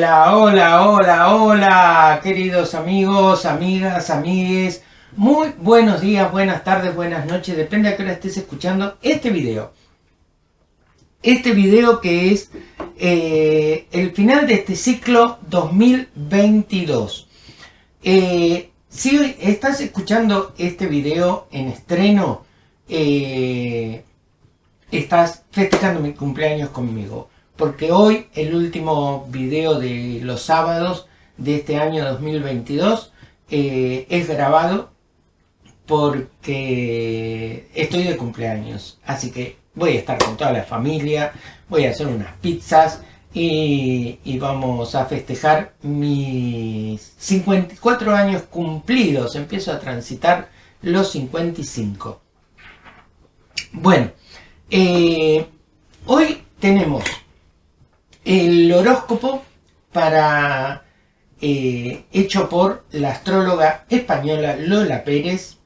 Hola, hola, hola, hola, queridos amigos, amigas, amigues. Muy buenos días, buenas tardes, buenas noches, depende a qué hora estés escuchando este video. Este video que es eh, el final de este ciclo 2022. Eh, si estás escuchando este video en estreno, eh, estás festejando mi cumpleaños conmigo. Porque hoy, el último video de los sábados de este año 2022, eh, es grabado porque estoy de cumpleaños. Así que voy a estar con toda la familia, voy a hacer unas pizzas y, vamos a festejar mis 54 años cumplidos. Empiezo a transitar los 55. Bueno, eh, hoy tenemos el horóscopo para eh, hecho por la astróloga española Lola Pérez,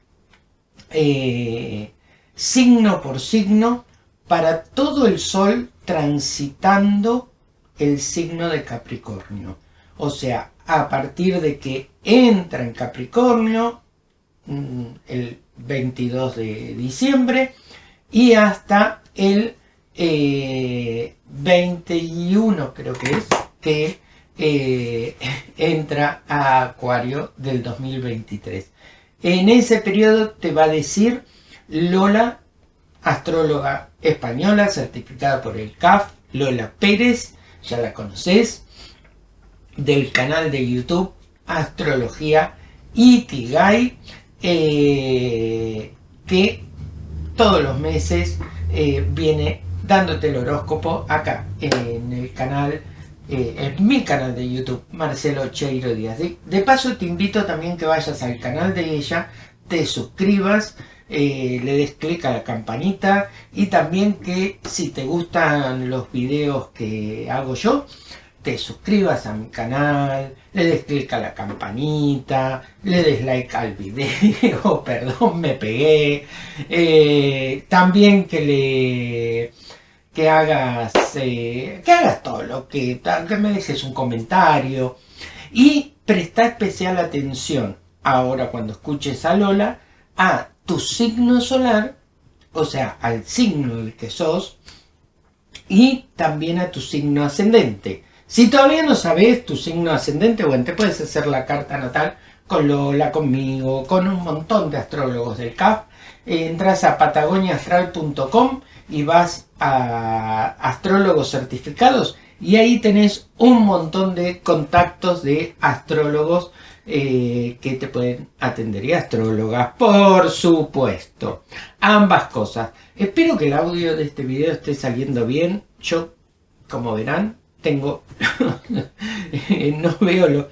eh, signo por signo, para todo el sol transitando el signo de Capricornio. O sea, a partir de que entra en Capricornio, mm, el 22 de diciembre, y hasta el 21 eh, creo que es, que eh, entra a Acuario del 2023. En ese periodo te va a decir Lola, astróloga española, certificada por el CAF, Lola Pérez, ya la conoces, del canal de YouTube Astrología Ikigai, eh, que todos los meses eh, viene dándote el horóscopo acá en el canal, eh, en mi canal de YouTube, Marcelo Cheiro Díaz. De, paso te invito también que vayas al canal de ella, te suscribas, eh, le des clic a la campanita y también que si te gustan los videos que hago yo, te suscribas a mi canal, le des clic a la campanita, le des like al video, perdón, me pegué. Eh, también que le que hagas eh, que hagas todo lo que, que me dejes un comentario y presta especial atención ahora cuando escuches a Lola a tu signo solar, o sea, al signo del que sos y también a tu signo ascendente. Si todavía no sabes tu signo ascendente, bueno, te puedes hacer la carta natal con Lola, conmigo, con un montón de astrólogos del CAF. entras a patagoniaastral.com y vas astrólogos certificados y ahí tenés un montón de contactos de astrólogos eh, que te pueden atender y astrólogas, por supuesto. Ambas cosas. Espero que el audio de este video esté saliendo bien. Yo, como verán, tengo, no veo lo,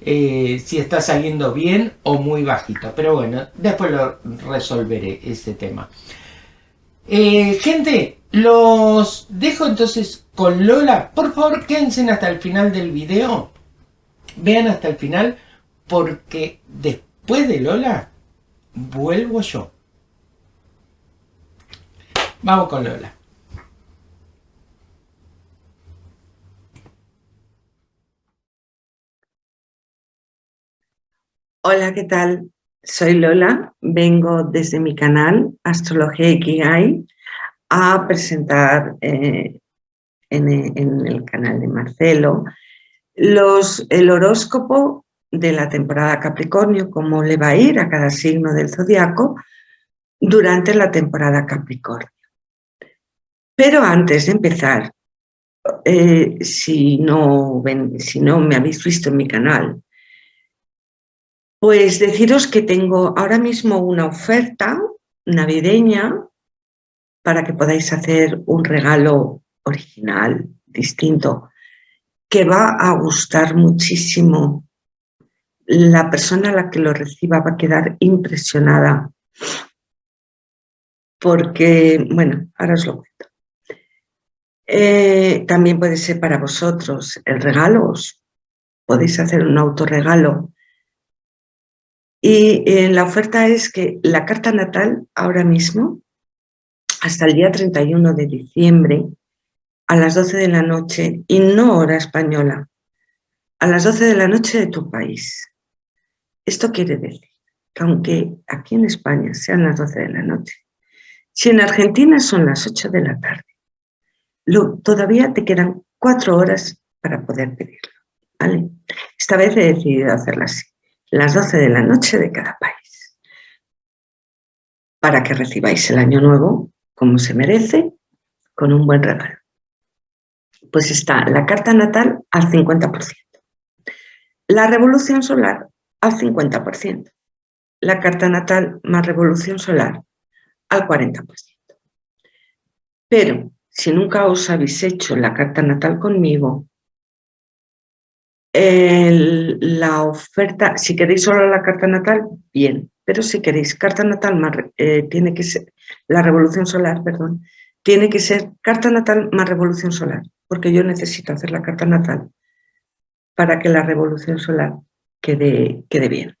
eh, si está saliendo bien o muy bajito, pero bueno, después lo resolveré ese tema. Eh, gente, los dejo entonces con Lola. Por favor, quédense hasta el final del video. Vean hasta el final, porque después de Lola, vuelvo yo. Vamos con Lola. Hola, ¿qué tal? Soy Lola, vengo desde mi canal Astrología Ikigai a presentar eh, en, el canal de Marcelo el horóscopo de la temporada Capricornio, cómo le va a ir a cada signo del zodiaco durante la temporada Capricornio. Pero antes de empezar, eh, si, no si no me habéis visto en mi canal, pues deciros que tengo ahora mismo una oferta navideña para que podáis hacer un regalo original, distinto, que va a gustar muchísimo. La persona a la que lo reciba va a quedar impresionada porque, bueno, ahora os lo cuento. Eh, también puede ser para vosotros el regalo, podéis hacer un autorregalo y eh, la oferta es que la carta natal ahora mismo, hasta el día 31 de diciembre, a las 12 de la noche, y no hora española, a las 12 de la noche de tu país. Esto quiere decir que aunque aquí en España sean las 12 de la noche, si en Argentina son las 8 de la tarde, todavía te quedan cuatro horas para poder pedirlo. ¿vale? Esta vez he decidido hacerla así, las 12 de la noche de cada país, para que recibáis el año nuevo como se merece, con un buen regalo. Pues está la carta natal al 50%, la revolución solar al 50%, la carta natal más revolución solar al 40%. Pero si nunca os habéis hecho la carta natal conmigo, la oferta, si queréis solo la carta natal, bien, pero si queréis carta natal más, eh, tiene que ser, la revolución solar, perdón, tiene que ser carta natal más revolución solar, porque yo necesito hacer la carta natal para que la revolución solar quede, quede bien.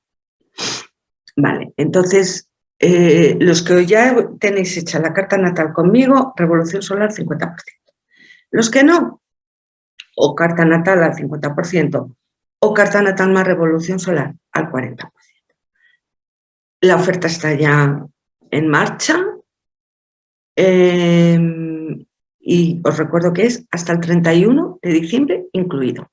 Vale, entonces, eh, los que ya tenéis hecha la carta natal conmigo, revolución solar 50%. Los que no, o carta natal al 50% o carta natal más revolución solar al 40%. La oferta está ya en marcha em, y os recuerdo que es hasta el 31 de diciembre incluido.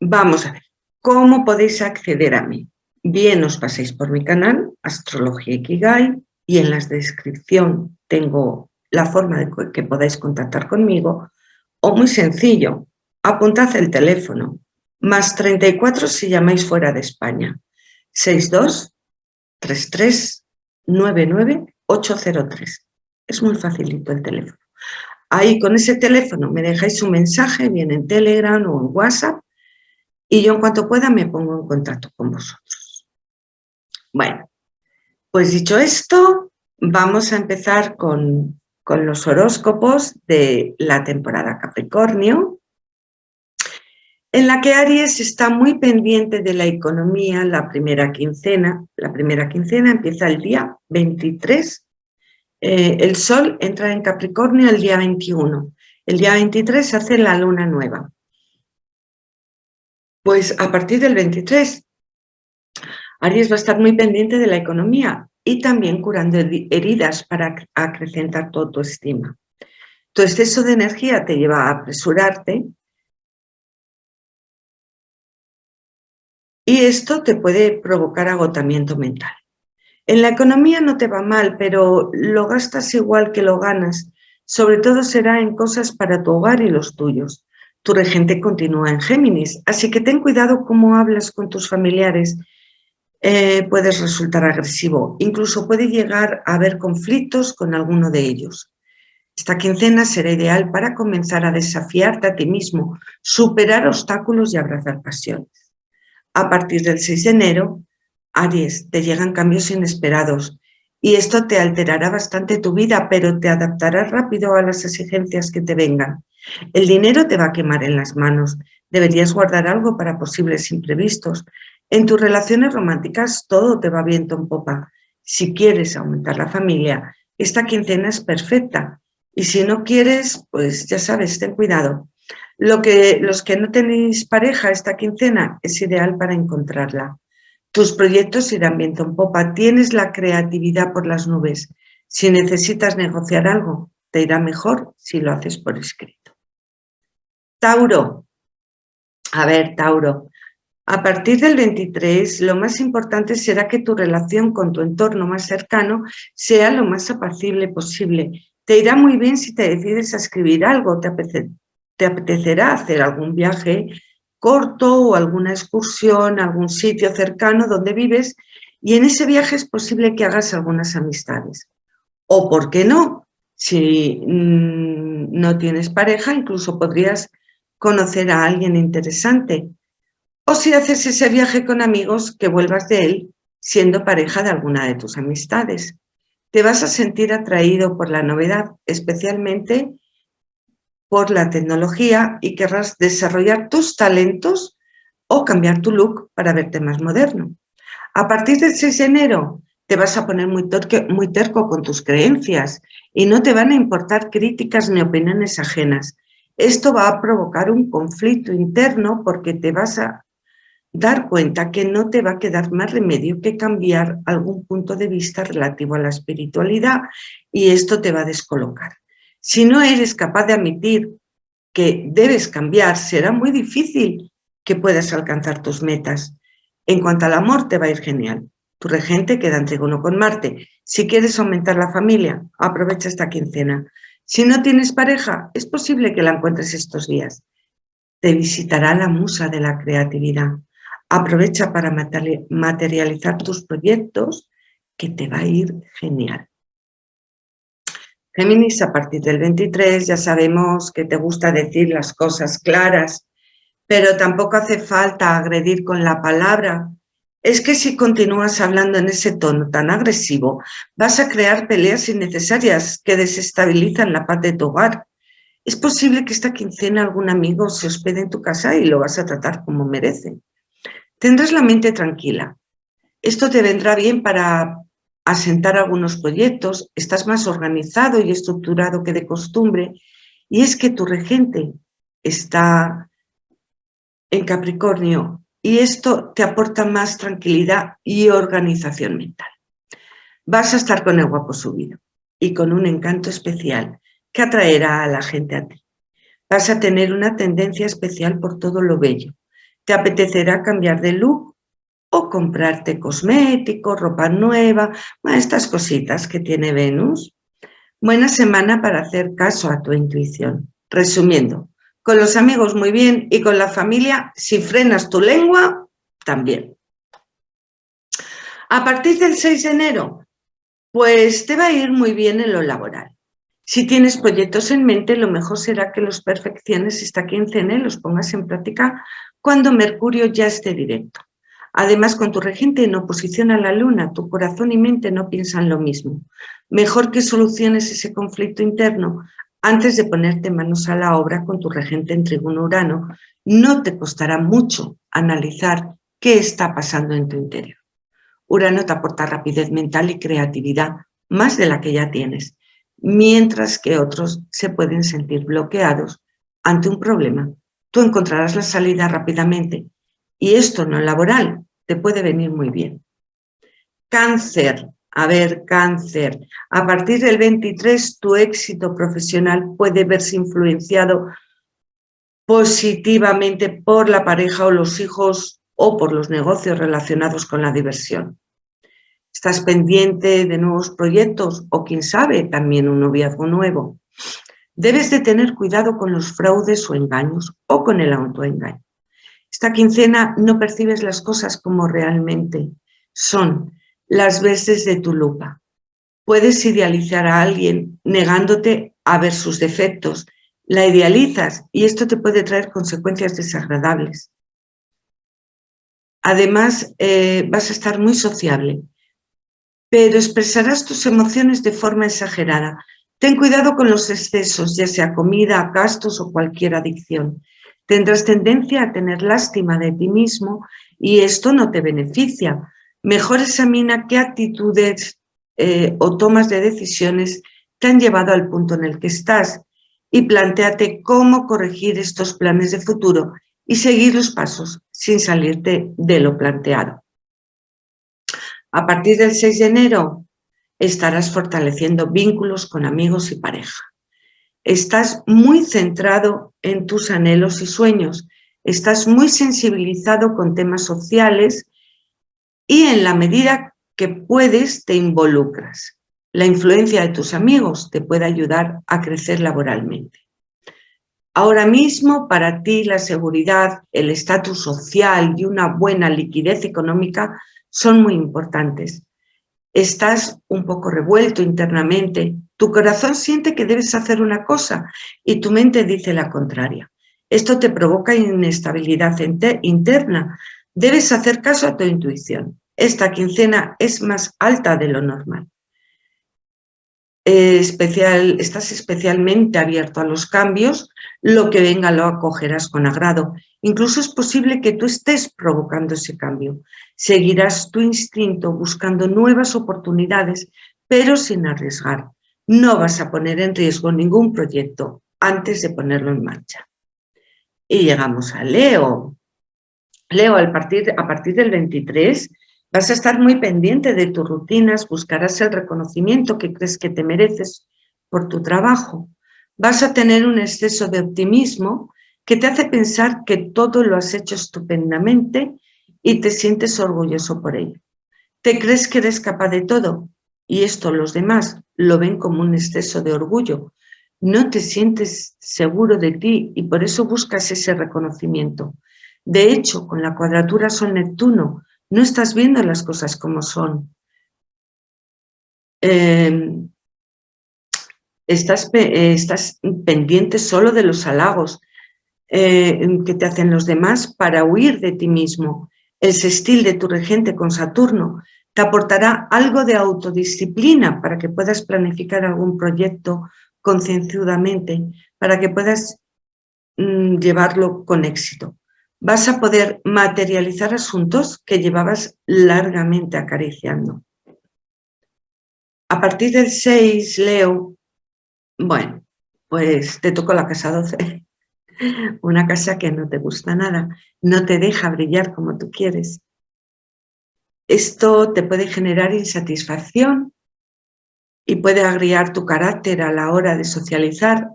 Vamos a ver, ¿cómo podéis acceder a mí? Bien os paséis por mi canal, Astrología Ikigai, y en la descripción tengo la forma de que podáis contactar conmigo o muy sencillo, apuntad el teléfono, más 34 si llamáis fuera de España, 62 33 99 803. Es muy facilito el teléfono. Ahí con ese teléfono me dejáis un mensaje, bien en Telegram o en WhatsApp, y yo en cuanto pueda me pongo en contacto con vosotros. Bueno, pues dicho esto, vamos a empezar con con los horóscopos de la temporada Capricornio, en la que Aries está muy pendiente de la economía la primera quincena. La primera quincena empieza el día 23. Eh, el Sol entra en Capricornio el día 21. El día 23 se hace la luna nueva. Pues a partir del 23, Aries va a estar muy pendiente de la economía y también curando heridas para acrecentar tu autoestima. Tu exceso de energía te lleva a apresurarte y esto te puede provocar agotamiento mental. En la economía no te va mal, pero lo gastas igual que lo ganas. Sobre todo será en cosas para tu hogar y los tuyos. Tu regente continúa en Géminis, así que ten cuidado cómo hablas con tus familiares eh, puedes resultar agresivo. Incluso puede llegar a haber conflictos con alguno de ellos. Esta quincena será ideal para comenzar a desafiarte a ti mismo, superar obstáculos y abrazar pasiones. A partir del 6 de enero, Aries, te llegan cambios inesperados y esto te alterará bastante tu vida, pero te adaptarás rápido a las exigencias que te vengan. El dinero te va a quemar en las manos, deberías guardar algo para posibles imprevistos, en tus relaciones románticas todo te va viento en popa. Si quieres aumentar la familia, esta quincena es perfecta. Y si no quieres, pues ya sabes, ten cuidado. Lo que, los que no tenéis pareja esta quincena es ideal para encontrarla. Tus proyectos irán viento en popa. Tienes la creatividad por las nubes. Si necesitas negociar algo, te irá mejor si lo haces por escrito. Tauro. A ver, Tauro, a partir del 23, lo más importante será que tu relación con tu entorno más cercano sea lo más apacible posible. Te irá muy bien si te decides a escribir algo, te, te apetecerá hacer algún viaje corto o alguna excursión a algún sitio cercano donde vives y en ese viaje es posible que hagas algunas amistades. O, ¿por qué no? Si mm, no tienes pareja, incluso podrías conocer a alguien interesante o si haces ese viaje con amigos, que vuelvas de él siendo pareja de alguna de tus amistades. Te vas a sentir atraído por la novedad, especialmente por la tecnología y querrás desarrollar tus talentos o cambiar tu look para verte más moderno. A partir del 6 de enero te vas a poner muy, muy terco con tus creencias y no te van a importar críticas ni opiniones ajenas. Esto va a provocar un conflicto interno porque te vas a dar cuenta que no te va a quedar más remedio que cambiar algún punto de vista relativo a la espiritualidad y esto te va a descolocar. Si no eres capaz de admitir que debes cambiar, será muy difícil que puedas alcanzar tus metas. En cuanto al amor, te va a ir genial. Tu regente queda en trigono con Marte. Si quieres aumentar la familia, aprovecha esta quincena. Si no tienes pareja, es posible que la encuentres estos días. Te visitará la musa de la creatividad. Aprovecha para materializar tus proyectos que te va a ir genial. Géminis, a partir del 23 ya sabemos que te gusta decir las cosas claras, pero tampoco hace falta agredir con la palabra. Es que si continúas hablando en ese tono tan agresivo, vas a crear peleas innecesarias que desestabilizan la paz de tu hogar. Es posible que esta quincena algún amigo se hospede en tu casa y lo vas a tratar como merece. Tendrás la mente tranquila. Esto te vendrá bien para asentar algunos proyectos, estás más organizado y estructurado que de costumbre, y es que tu regente está en Capricornio y esto te aporta más tranquilidad y organización mental. Vas a estar con el guapo subido y con un encanto especial que atraerá a la gente a ti. Vas a tener una tendencia especial por todo lo bello, te apetecerá cambiar de look o comprarte cosméticos, ropa nueva, estas cositas que tiene Venus. Buena semana para hacer caso a tu intuición. Resumiendo, con los amigos muy bien y con la familia, si frenas tu lengua, también. A partir del 6 de enero, pues te va a ir muy bien en lo laboral. Si tienes proyectos en mente, lo mejor será que los perfecciones esta quincena y los pongas en práctica cuando Mercurio ya esté directo. Además, con tu regente en oposición a la luna, tu corazón y mente no piensan lo mismo. Mejor que soluciones ese conflicto interno antes de ponerte manos a la obra con tu regente en tribuno urano. No te costará mucho analizar qué está pasando en tu interior. Urano te aporta rapidez mental y creatividad, más de la que ya tienes, mientras que otros se pueden sentir bloqueados ante un problema tú encontrarás la salida rápidamente y esto no laboral te puede venir muy bien. Cáncer, a ver, cáncer, a partir del 23 tu éxito profesional puede verse influenciado positivamente por la pareja o los hijos o por los negocios relacionados con la diversión. ¿Estás pendiente de nuevos proyectos o quién sabe, también un noviazgo nuevo? Debes de tener cuidado con los fraudes o engaños o con el autoengaño. Esta quincena no percibes las cosas como realmente son, las veces de tu lupa. Puedes idealizar a alguien negándote a ver sus defectos. La idealizas y esto te puede traer consecuencias desagradables. Además, eh, vas a estar muy sociable, pero expresarás tus emociones de forma exagerada, Ten cuidado con los excesos, ya sea comida, gastos o cualquier adicción. Tendrás tendencia a tener lástima de ti mismo y esto no te beneficia. Mejor examina qué actitudes eh, o tomas de decisiones te han llevado al punto en el que estás y planteate cómo corregir estos planes de futuro y seguir los pasos sin salirte de lo planteado. A partir del 6 de enero estarás fortaleciendo vínculos con amigos y pareja. Estás muy centrado en tus anhelos y sueños, estás muy sensibilizado con temas sociales y en la medida que puedes te involucras. La influencia de tus amigos te puede ayudar a crecer laboralmente. Ahora mismo para ti la seguridad, el estatus social y una buena liquidez económica son muy importantes estás un poco revuelto internamente, tu corazón siente que debes hacer una cosa y tu mente dice la contraria. Esto te provoca inestabilidad interna. Debes hacer caso a tu intuición. Esta quincena es más alta de lo normal. Especial, estás especialmente abierto a los cambios, lo que venga lo acogerás con agrado. Incluso es posible que tú estés provocando ese cambio. Seguirás tu instinto buscando nuevas oportunidades, pero sin arriesgar. No vas a poner en riesgo ningún proyecto antes de ponerlo en marcha. Y llegamos a Leo. Leo, a partir, a partir del 23 vas a estar muy pendiente de tus rutinas, buscarás el reconocimiento que crees que te mereces por tu trabajo. Vas a tener un exceso de optimismo que te hace pensar que todo lo has hecho estupendamente y te sientes orgulloso por ello. Te crees que eres capaz de todo y esto los demás lo ven como un exceso de orgullo. No te sientes seguro de ti y por eso buscas ese reconocimiento. De hecho, con la cuadratura Sol-Neptuno no estás viendo las cosas como son. Em, estás, estás, pendiente solo de los halagos eh, que te hacen los demás para huir de ti mismo. El sextil de tu regente con Saturno te aportará algo de autodisciplina para que puedas planificar algún proyecto concienzudamente, para que puedas mm, llevarlo con éxito. Vas a poder materializar asuntos que llevabas largamente acariciando. A partir del 6, Leo, bueno, pues te tocó la casa 12. Una casa que no te gusta nada, no te deja brillar como tú quieres. Esto te puede generar insatisfacción y puede agriar tu carácter a la hora de socializar.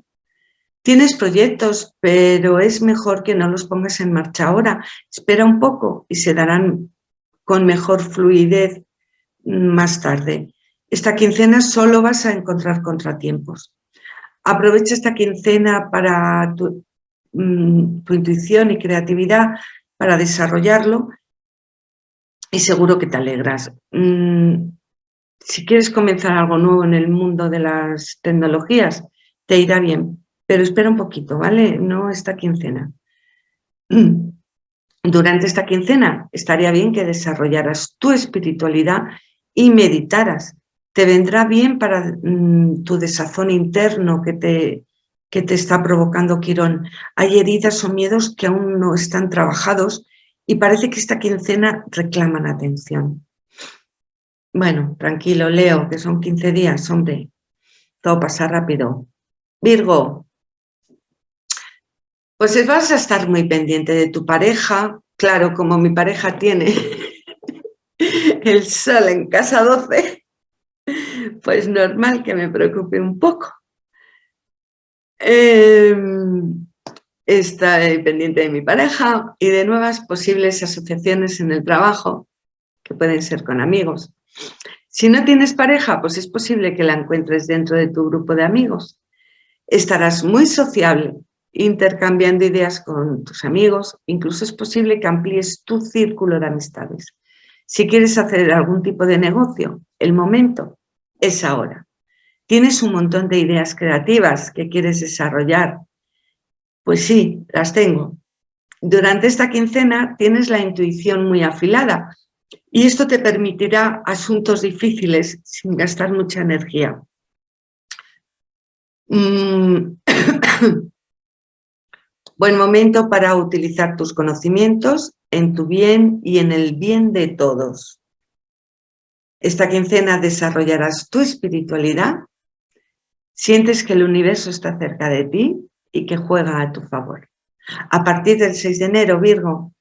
Tienes proyectos, pero es mejor que no los pongas en marcha ahora. Espera un poco y se darán con mejor fluidez más tarde. Esta quincena solo vas a encontrar contratiempos. Aprovecha esta quincena para tu, Mm, tu intuición y creatividad para desarrollarlo y seguro que te alegras. Mm, si quieres comenzar algo nuevo en el mundo de las tecnologías, te irá bien, pero espera un poquito, ¿vale? No esta quincena. Durante esta quincena estaría bien que desarrollaras tu espiritualidad y meditaras. Te vendrá bien para mm, tu desazón interno que te que te está provocando Quirón. Hay heridas o miedos que aún no están trabajados y parece que esta quincena reclaman atención. Bueno, tranquilo, Leo, que son 15 días, hombre. Todo pasa rápido. Virgo, pues vas a estar muy pendiente de tu pareja. Claro, como mi pareja tiene el sol en casa 12, pues normal que me preocupe un poco. Eh, está pendiente de mi pareja y de nuevas posibles asociaciones en el trabajo, que pueden ser con amigos. Si no tienes pareja, pues es posible que la encuentres dentro de tu grupo de amigos. Estarás muy sociable, intercambiando ideas con tus amigos, incluso es posible que amplíes tu círculo de amistades. Si quieres hacer algún tipo de negocio, el momento es ahora. ¿Tienes un montón de ideas creativas que quieres desarrollar? Pues sí, las tengo. Durante esta quincena tienes la intuición muy afilada y esto te permitirá asuntos difíciles sin gastar mucha energía. Mm. Buen momento para utilizar tus conocimientos en tu bien y en el bien de todos. Esta quincena desarrollarás tu espiritualidad Sientes que el universo está cerca de ti y que juega a tu favor. A partir del 6 de enero, Virgo,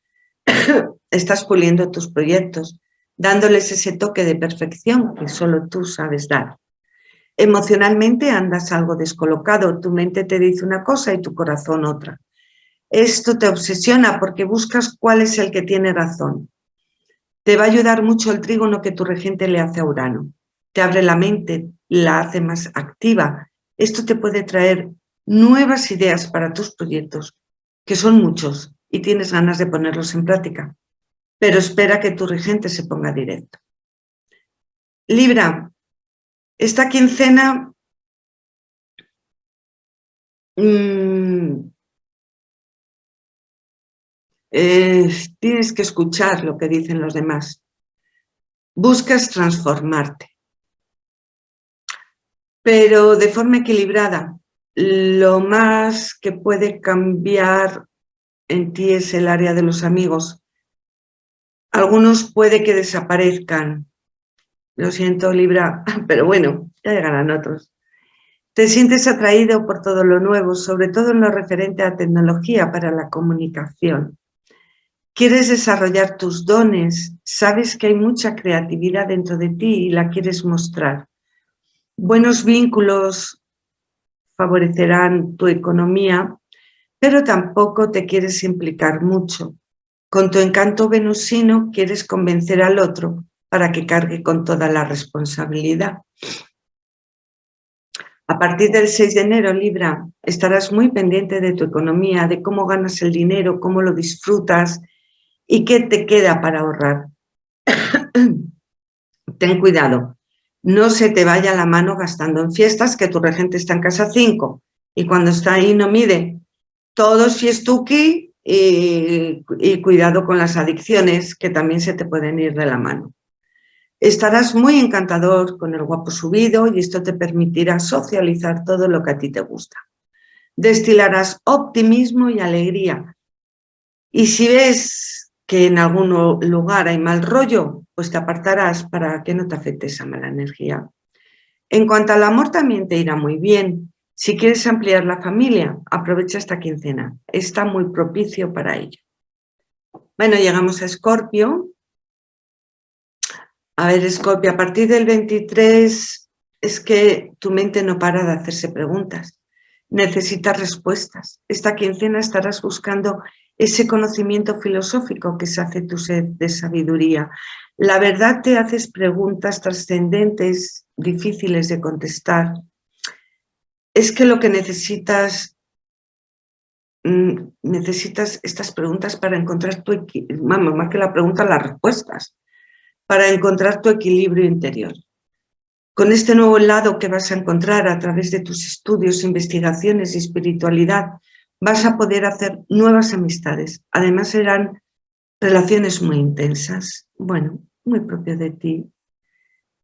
estás puliendo tus proyectos, dándoles ese toque de perfección que solo tú sabes dar. Emocionalmente andas algo descolocado, tu mente te dice una cosa y tu corazón otra. Esto te obsesiona porque buscas cuál es el que tiene razón. Te va a ayudar mucho el trígono que tu regente le hace a Urano. Te abre la mente, la hace más activa esto te puede traer nuevas ideas para tus proyectos, que son muchos y tienes ganas de ponerlos en práctica, pero espera que tu regente se ponga directo. Libra, esta quincena mmm, tienes que escuchar lo que dicen los demás. Buscas transformarte pero de forma equilibrada. Lo más que puede cambiar en ti es el área de los amigos. Algunos puede que desaparezcan. Lo siento, Libra, pero bueno, ya llegarán otros. Te sientes atraído por todo lo nuevo, sobre todo en lo referente a tecnología para la comunicación. Quieres desarrollar tus dones, sabes que hay mucha creatividad dentro de ti y la quieres mostrar. Buenos vínculos favorecerán tu economía, pero tampoco te quieres implicar mucho. Con tu encanto venusino quieres convencer al otro para que cargue con toda la responsabilidad. A partir del 6 de enero, Libra, estarás muy pendiente de tu economía, de cómo ganas el dinero, cómo lo disfrutas y qué te queda para ahorrar. Ten cuidado, no se te vaya la mano gastando en fiestas, que tu regente está en casa 5 y cuando está ahí no mide. Todo si es tuki y, y cuidado con las adicciones que también se te pueden ir de la mano. Estarás muy encantador con el guapo subido y esto te permitirá socializar todo lo que a ti te gusta. Destilarás optimismo y alegría. Y si ves que en algún lugar hay mal rollo, pues te apartarás para que no te afecte esa mala energía. En cuanto al amor también te irá muy bien. Si quieres ampliar la familia, aprovecha esta quincena. Está muy propicio para ello. Bueno, llegamos a Escorpio a ver, Scorpio, a partir del 23 es que tu mente no para de hacerse preguntas. Necesitas respuestas. Esta quincena estarás buscando ese conocimiento filosófico que se hace tu sed de sabiduría. La verdad te haces preguntas trascendentes, difíciles de contestar. Es que lo que necesitas mm, necesitas estas preguntas para encontrar tu vamos, más que la pregunta, las respuestas para encontrar tu equilibrio interior. Con este nuevo lado que vas a encontrar a través de tus estudios, investigaciones y espiritualidad, vas a poder hacer nuevas amistades. Además serán relaciones muy intensas. Bueno, muy propio de ti.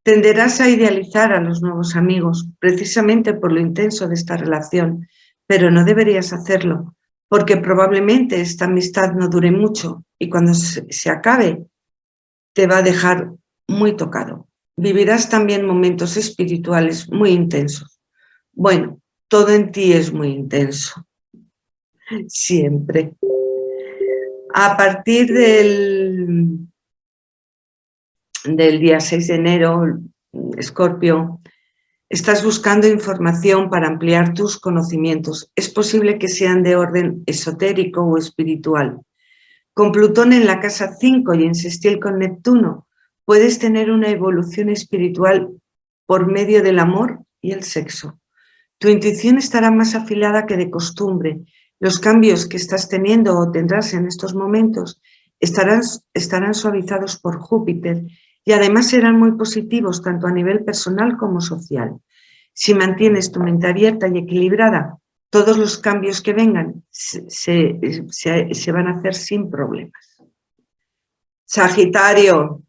Tenderás a idealizar a los nuevos amigos, precisamente por lo intenso de esta relación, pero no deberías hacerlo, porque probablemente esta amistad no dure mucho y cuando se acabe te va a dejar muy tocado. Vivirás también momentos espirituales muy intensos. Bueno, todo en ti es muy intenso. Siempre. A partir del, del día 6 de enero, Escorpio, estás buscando información para ampliar tus conocimientos. Es posible que sean de orden esotérico o espiritual. Con Plutón en la casa 5 y en sextil con Neptuno, puedes tener una evolución espiritual por medio del amor y el sexo. Tu intuición estará más afilada que de costumbre. Los cambios que estás teniendo o tendrás en estos momentos estarán, estarán suavizados por Júpiter y además serán muy positivos tanto a nivel personal como social. Si mantienes tu mente abierta y equilibrada, todos los cambios que vengan se, van a hacer sin problemas. Sagitario,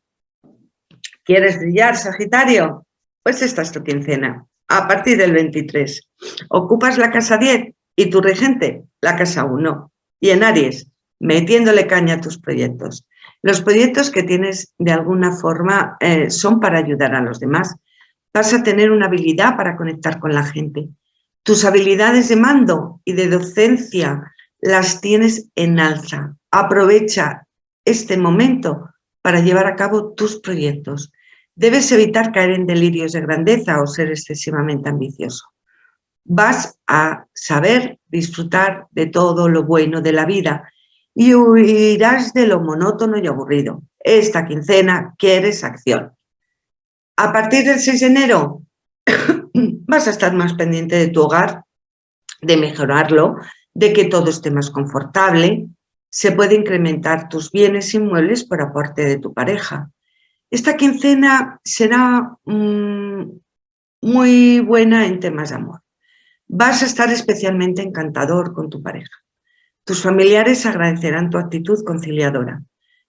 ¿quieres brillar, Sagitario? Pues esta es tu quincena, a partir del 23. Ocupas la casa 10 y tu regente la casa 1. Y en Aries, metiéndole caña a tus proyectos. Los proyectos que tienes de alguna forma eh, son para ayudar a los demás. Vas a tener una habilidad para conectar con la gente tus habilidades de mando y de docencia las tienes en alza. Aprovecha este momento para llevar a cabo tus proyectos. Debes evitar caer en delirios de grandeza o ser excesivamente ambicioso. Vas a saber disfrutar de todo lo bueno de la vida y huirás de lo monótono y aburrido. Esta quincena quieres acción. A partir del 6 de enero vas a estar más pendiente de tu hogar, de mejorarlo, de que todo esté más confortable, se puede incrementar tus bienes inmuebles por aporte de tu pareja. Esta quincena será mm, muy buena en temas de amor. Vas a estar especialmente encantador con tu pareja. Tus familiares agradecerán tu actitud conciliadora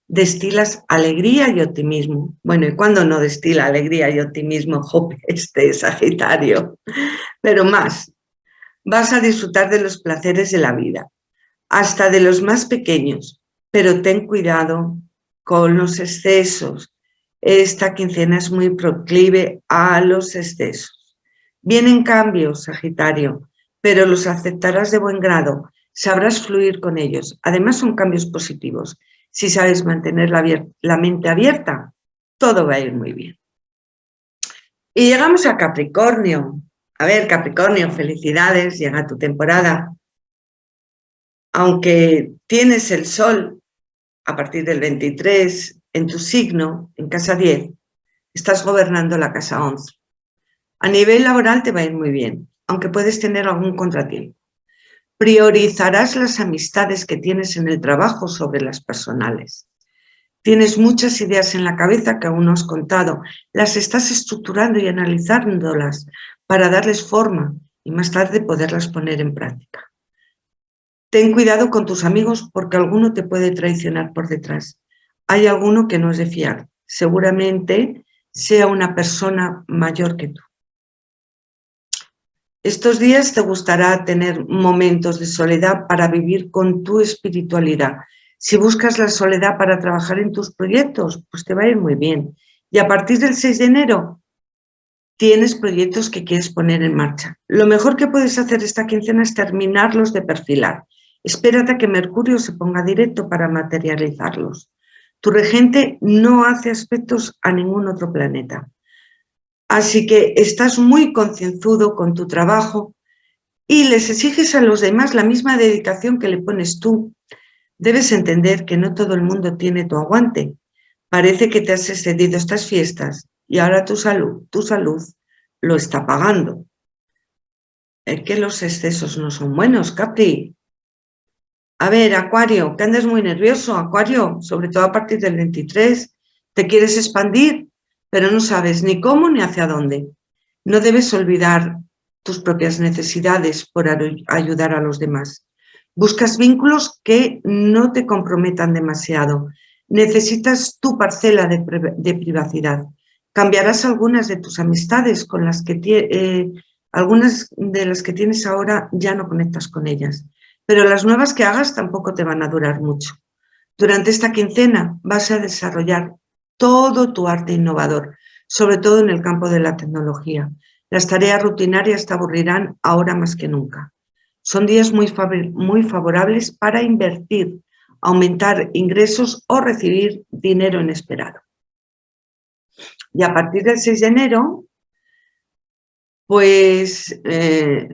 destilas alegría y optimismo. Bueno, ¿y cuándo no destila alegría y optimismo este Sagitario? Pero más, vas a disfrutar de los placeres de la vida, hasta de los más pequeños, pero ten cuidado con los excesos. Esta quincena es muy proclive a los excesos. Vienen cambios, Sagitario, pero los aceptarás de buen grado, sabrás fluir con ellos. Además son cambios positivos. Si sabes mantener la, mente abierta, todo va a ir muy bien. Y llegamos a Capricornio. A ver, Capricornio, felicidades, llega tu temporada. Aunque tienes el sol a partir del 23 en tu signo, en casa 10, estás gobernando la casa 11. A nivel laboral te va a ir muy bien, aunque puedes tener algún contratiempo. Priorizarás las amistades que tienes en el trabajo sobre las personales. Tienes muchas ideas en la cabeza que aún no has contado. Las estás estructurando y analizándolas para darles forma y más tarde poderlas poner en práctica. Ten cuidado con tus amigos porque alguno te puede traicionar por detrás. Hay alguno que no es de fiar. Seguramente sea una persona mayor que tú. Estos días te gustará tener momentos de soledad para vivir con tu espiritualidad. Si buscas la soledad para trabajar en tus proyectos, pues te va a ir muy bien. Y a partir del 6 de enero tienes proyectos que quieres poner en marcha. Lo mejor que puedes hacer esta quincena es terminarlos de perfilar. Espérate a que Mercurio se ponga directo para materializarlos. Tu regente no hace aspectos a ningún otro planeta. Así que estás muy concienzudo con tu trabajo y les exiges a los demás la misma dedicación que le pones tú. Debes entender que no todo el mundo tiene tu aguante. Parece que te has excedido estas fiestas y ahora tu salud, tu salud lo está pagando. Es que los excesos no son buenos, Capri. A ver, Acuario, que andas muy nervioso, Acuario, sobre todo a partir del 23. ¿Te quieres expandir? Pero no sabes ni cómo ni hacia dónde. No debes olvidar tus propias necesidades por ayudar a los demás. Buscas vínculos que no te comprometan demasiado. Necesitas tu parcela de, privacidad. Cambiarás algunas de tus amistades con las que eh, algunas de las que tienes ahora ya no conectas con ellas, pero las nuevas que hagas tampoco te van a durar mucho. Durante esta quincena vas a desarrollar todo tu arte innovador, sobre todo en el campo de la tecnología. Las tareas rutinarias te aburrirán ahora más que nunca. Son días muy, favorables para invertir, aumentar ingresos o recibir dinero inesperado. Y a partir del 6 de enero, pues eh,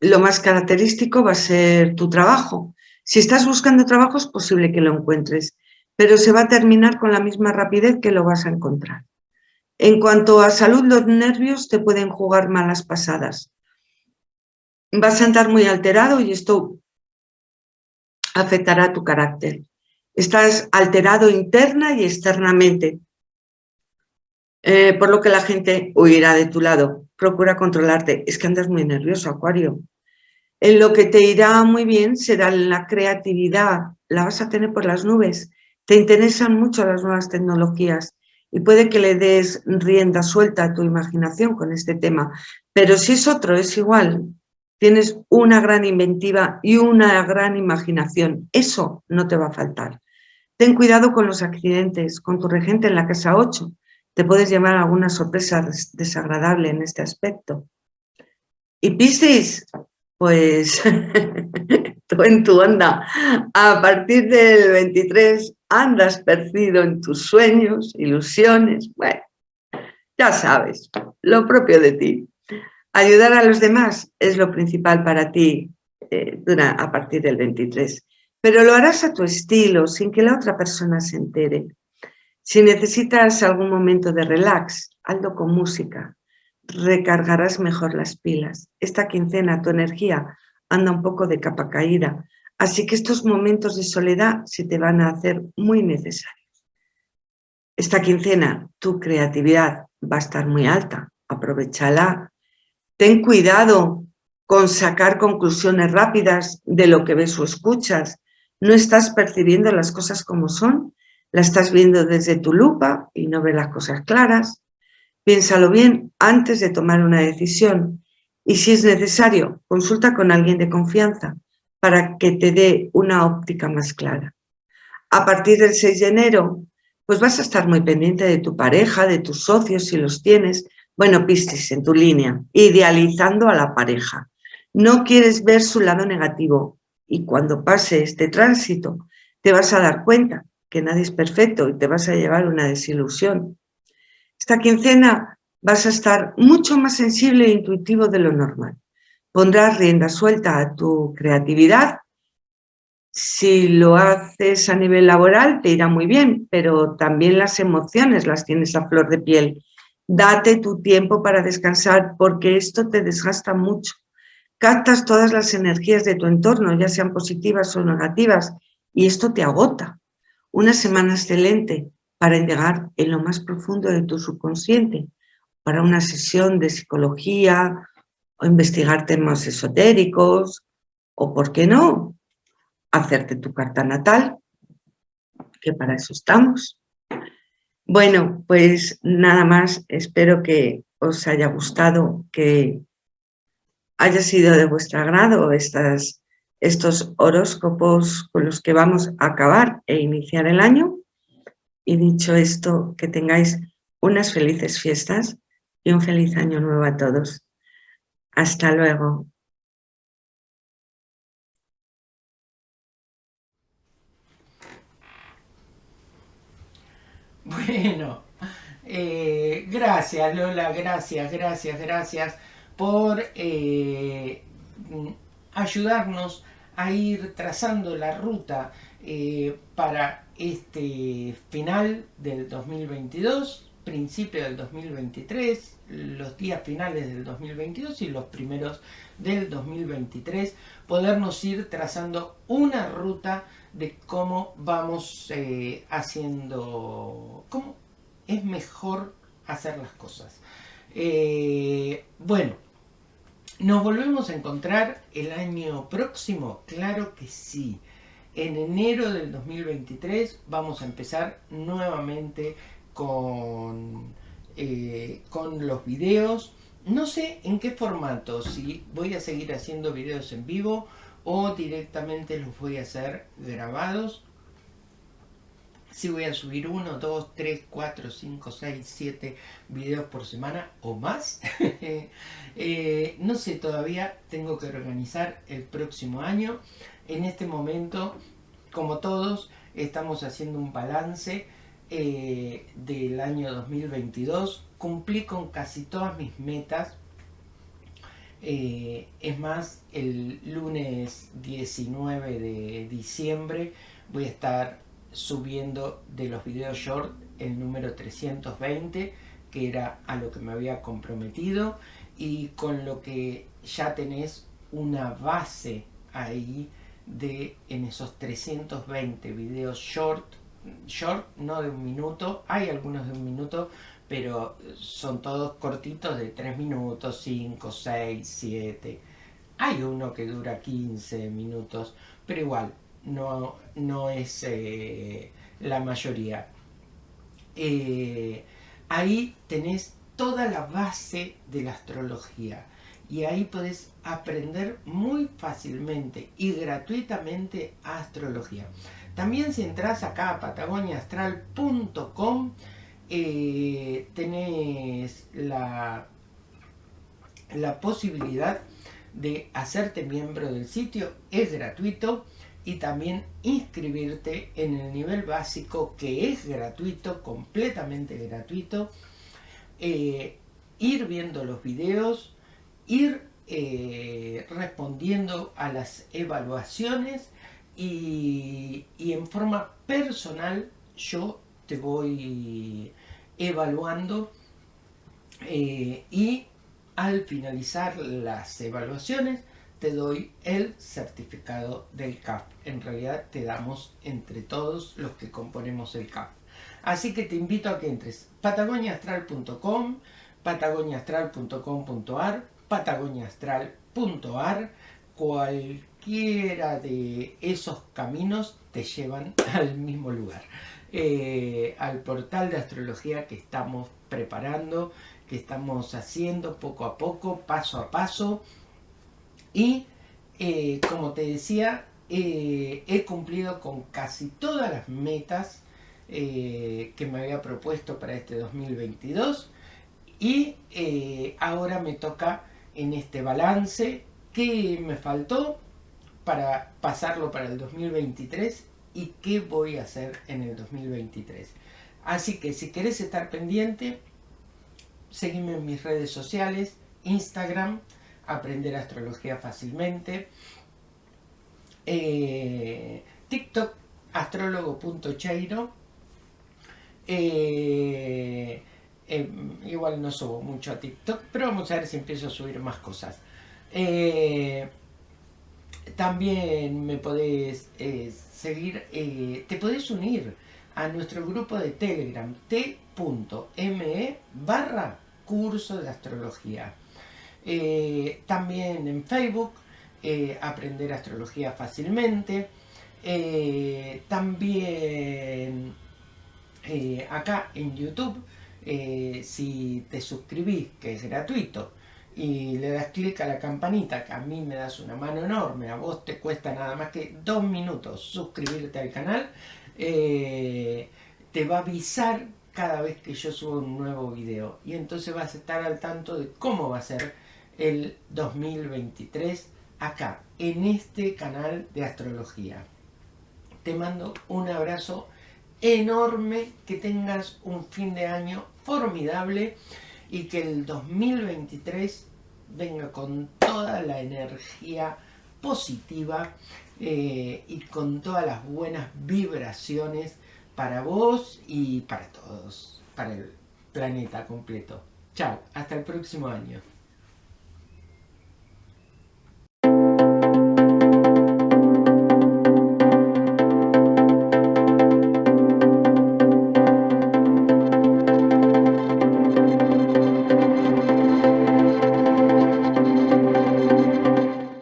lo más característico va a ser tu trabajo. Si estás buscando trabajo es posible que lo encuentres pero se va a terminar con la misma rapidez que lo vas a encontrar. En cuanto a salud, los nervios te pueden jugar malas pasadas. Vas a andar muy alterado y esto afectará tu carácter. Estás alterado interna y externamente, eh, por lo que la gente huirá de tu lado. Procura controlarte. Es que andas muy nervioso, Acuario. En lo que te irá muy bien será la creatividad. La vas a tener por las nubes te interesan mucho las nuevas tecnologías y puede que le des rienda suelta a tu imaginación con este tema, pero si es otro, es igual. Tienes una gran inventiva y una gran imaginación. Eso no te va a faltar. Ten cuidado con los accidentes, con tu regente en la casa 8. Te puedes llevar alguna sorpresa desagradable en este aspecto. Y Piscis, pues en tu onda. A partir del 23 andas perdido en tus sueños, ilusiones, bueno, ya sabes, lo propio de ti. Ayudar a los demás es lo principal para ti eh, a partir del 23, pero lo harás a tu estilo, sin que la otra persona se entere. Si necesitas algún momento de relax, hazlo con música, recargarás mejor las pilas. Esta quincena tu energía anda un poco de capa caída, Así que estos momentos de soledad se te van a hacer muy necesarios. Esta quincena tu creatividad va a estar muy alta, aprovechala. Ten cuidado con sacar conclusiones rápidas de lo que ves o escuchas. No estás percibiendo las cosas como son, la estás viendo desde tu lupa y no ves las cosas claras. Piénsalo bien antes de tomar una decisión y si es necesario, consulta con alguien de confianza para que te dé una óptica más clara. A partir del 6 de enero, pues vas a estar muy pendiente de tu pareja, de tus socios si los tienes, Bueno, Piscis, en tu línea, idealizando a la pareja. No quieres ver su lado negativo y cuando pase este tránsito te vas a dar cuenta que nadie es perfecto y te vas a llevar una desilusión. Esta quincena vas a estar mucho más sensible e intuitivo de lo normal. Pondrás rienda suelta a tu creatividad. Si lo haces a nivel laboral te irá muy bien, pero también las emociones las tienes a flor de piel. Date tu tiempo para descansar porque esto te desgasta mucho. Captas todas las energías de tu entorno, ya sean positivas o negativas, y esto te agota. Una semana excelente para indagar en lo más profundo de tu subconsciente, para una sesión de psicología o investigar temas esotéricos o, ¿por qué no?, hacerte tu carta natal, que para eso estamos. Bueno, pues nada más, espero que os haya gustado, que haya sido de vuestro agrado estas estos horóscopos con los que vamos a acabar e iniciar el año. Y dicho esto, que tengáis unas felices fiestas y un feliz año nuevo a todos. Hasta luego. Bueno, eh, gracias Lola, gracias, gracias, gracias por eh, ayudarnos a ir trazando la ruta eh, para este final del 2022, principio del 2023, los días finales del 2022 y los primeros del 2023, podernos ir trazando una ruta de cómo vamos eh, haciendo, cómo es mejor hacer las cosas. Eh, bueno, ¿Nos volvemos a encontrar el año próximo? Claro que sí. En enero del 2023 vamos a empezar nuevamente con, eh, con los videos. No sé en qué formato, si voy a seguir haciendo videos en vivo o directamente los voy a hacer grabados si voy a subir 1, 2, 3, 4, 5, 6, 7 videos por semana o más. Eh, no sé todavía, tengo que organizar el próximo año. En este momento, como todos, estamos haciendo un balance eh, del año 2022. Cumplí con casi todas mis metas. Eh, es más, el lunes 19 de diciembre voy a estar subiendo de los videos short el número 320 que era a lo que me había comprometido y con lo que ya tenés una base ahí de en esos 320 videos short short no de un minuto. Hay algunos de un minuto pero son todos cortitos de 3 minutos 5 6 7 hay uno que dura 15 minutos pero igual no, no es eh, la mayoría. Eh, ahí tenés toda la base de la astrología. Y ahí podés aprender muy fácilmente y gratuitamente astrología. También si entras acá a patagoniaastral.com eh, tenés la, la posibilidad de hacerte miembro del sitio, es gratuito y también inscribirte en el nivel básico que es gratuito, completamente gratuito, eh, ir viendo los videos, ir eh, respondiendo a las evaluaciones y, en forma personal yo te voy evaluando eh, y al finalizar las evaluaciones te doy el certificado del CAP. En realidad te damos entre todos los que componemos el CAP. Así que te invito a que entres patagoniaastral.com, patagoniaastral.com.ar, patagoniaastral.ar, cualquiera de esos caminos te llevan al mismo lugar. Eh, al portal de astrología que estamos preparando, que estamos haciendo poco a poco, paso a paso, y eh, como te decía, eh, he cumplido con casi todas las metas que me había propuesto para este 2022 Y ahora me toca en este balance qué me faltó para pasarlo para el 2023 y qué voy a hacer en el 2023. Así que si querés estar pendiente, seguime en mis redes sociales, Instagram, aprender astrología fácilmente, eh, TikTok, astrólogo.cheiro, eh, eh, igual no subo mucho a TikTok, pero vamos a ver si empiezo a subir más cosas. también me podés seguir, te podés unir a nuestro grupo de Telegram t.me barra curso de astrología. Eh, también en Facebook, eh, aprender astrología fácilmente. Eh, también acá en YouTube, si te suscribís, que es gratuito, y le das clic a la campanita, que a mí me das una mano enorme, a vos te cuesta nada más que dos minutos suscribirte al canal, te va a avisar cada vez que yo subo un nuevo video. Y entonces vas a estar al tanto de cómo va a ser el 2023 acá en este canal de astrología. Te mando un abrazo enorme que tengas un fin de año formidable y que el 2023 venga con toda la energía positiva eh, y con todas las buenas vibraciones para vos y para todos, para el planeta completo. Chao, hasta el próximo año.